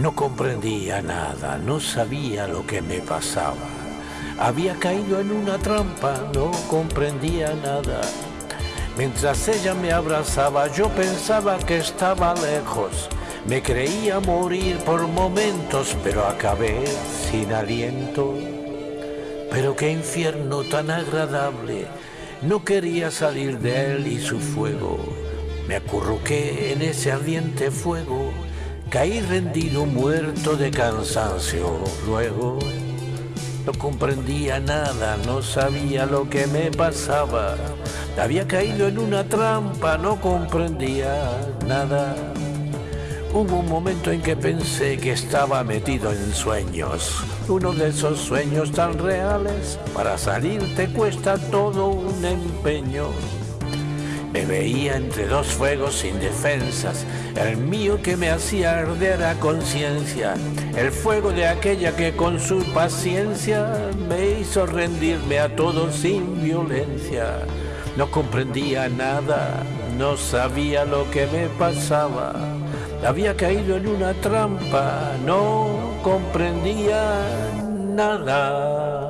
No comprendía nada, no sabía lo que me pasaba. Había caído en una trampa, no comprendía nada. Mientras ella me abrazaba, yo pensaba que estaba lejos. Me creía morir por momentos, pero acabé sin aliento. Pero qué infierno tan agradable. No quería salir de él y su fuego. Me acurruqué en ese ardiente fuego. Caí rendido, muerto de cansancio. Luego no comprendía nada, no sabía lo que me pasaba. Había caído en una trampa, no comprendía nada. Hubo un momento en que pensé que estaba metido en sueños, uno de esos sueños tan reales, para salir te cuesta todo un empeño. Me veía entre dos fuegos sin defensas, el mío que me hacía arder a conciencia, el fuego de aquella que con su paciencia me hizo rendirme a todo sin violencia. No comprendía nada, no sabía lo que me pasaba había caído en una trampa, no comprendía nada.